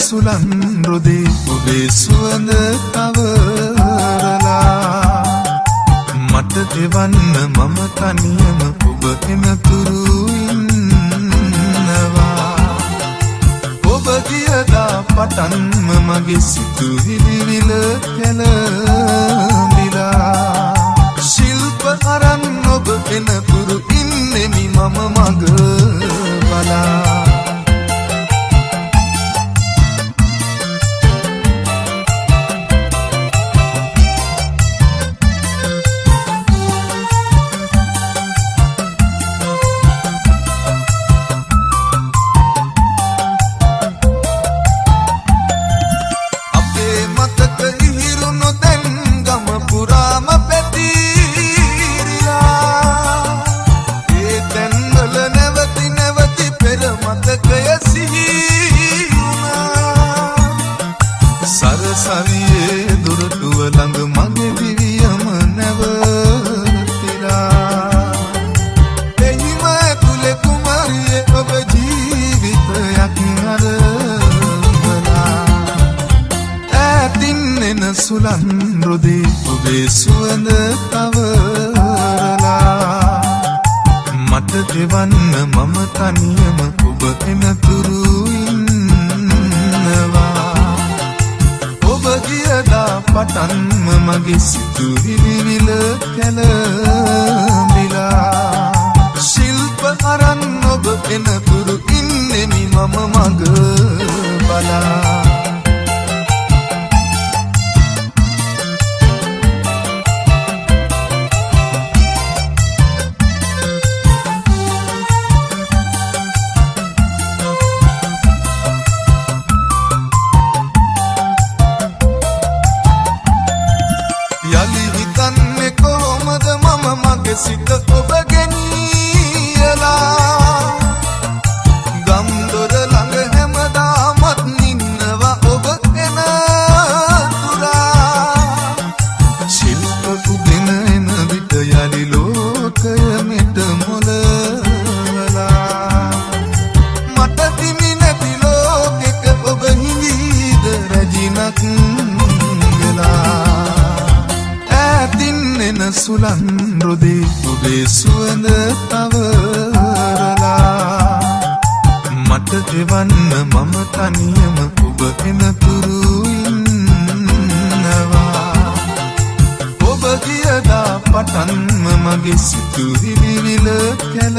සුලන් රොදේ ඔබේ සුවඳ තවරලා මට දෙවන්න මම තනියම ඔබ එනතුරු ඉන්නවා. ඔබ ගියදා පටන්ම මගේ සිතුවිලිවිල කැලඹිලා ශිල්ප අරන් ඔබ එනතුරු ඉන්නෙමි මම මග බලා. එන සුලන් රොදේ ඔබේ සුවඳ තවරලා මට දෙවන්න මම තනියම ඔබ එනතුරු ඉන්නවා. ඔබ ගියදා පටන්ම මගේ සිතුවිලිවිල කැලඹිලා ශිල්ප අරන් ඔබ එනතුරු ඉන්නෙමි මම මග. මම මගේ සිත ඔබ ගෙනියලා සුලන් රොදේ ඔබේ සුවඳ තවරලා මට දෙවන්න මම තනියම ඔබ එනතුරු ඉන්නවා. ඔබ ගියදා පටන්ම මගේ සිතුවිලිවිල කැල